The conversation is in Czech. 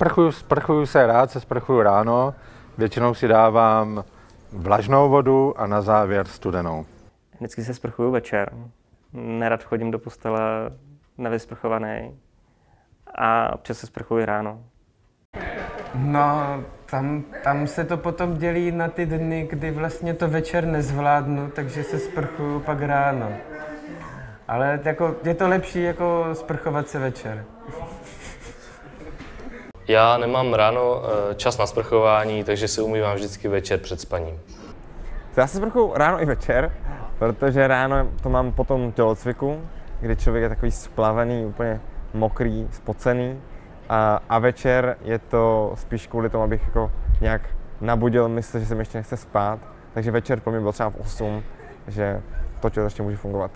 Sprchuju, sprchuju se rád, se sprchuju ráno. Většinou si dávám vlažnou vodu a na závěr studenou. Vždycky se sprchuju večer. Nerad chodím do postele nevysprchovaný. A občas se sprchuji ráno. No, tam, tam se to potom dělí na ty dny, kdy vlastně to večer nezvládnu, takže se sprchuju pak ráno. Ale jako, je to lepší jako sprchovat se večer. Já nemám ráno eh, čas na sprchování, takže se umývám vždycky večer před spaním. Já se sprchuju ráno i večer, protože ráno to mám potom tělocviku, kdy člověk je takový splavený, úplně mokrý, spocený. A, a večer je to spíš kvůli tomu, abych jako nějak nabudil mysl, že se mi ještě nechce spát. Takže večer pro mě byl třeba v 8, že to tělo ještě může fungovat.